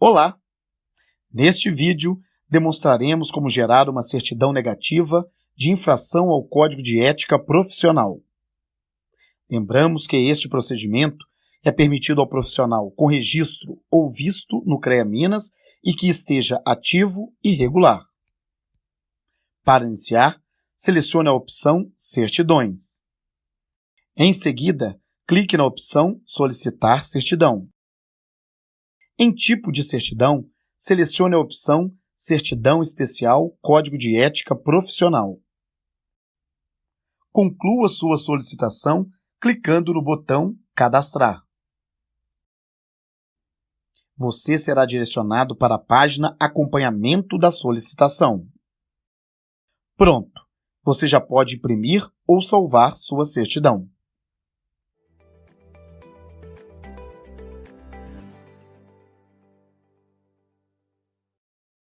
Olá! Neste vídeo, demonstraremos como gerar uma certidão negativa de infração ao Código de Ética Profissional. Lembramos que este procedimento é permitido ao profissional com registro ou visto no CREA Minas e que esteja ativo e regular. Para iniciar, selecione a opção Certidões. Em seguida, clique na opção Solicitar certidão. Em tipo de certidão, selecione a opção Certidão Especial Código de Ética Profissional. Conclua sua solicitação clicando no botão Cadastrar. Você será direcionado para a página Acompanhamento da solicitação. Pronto! Você já pode imprimir ou salvar sua certidão.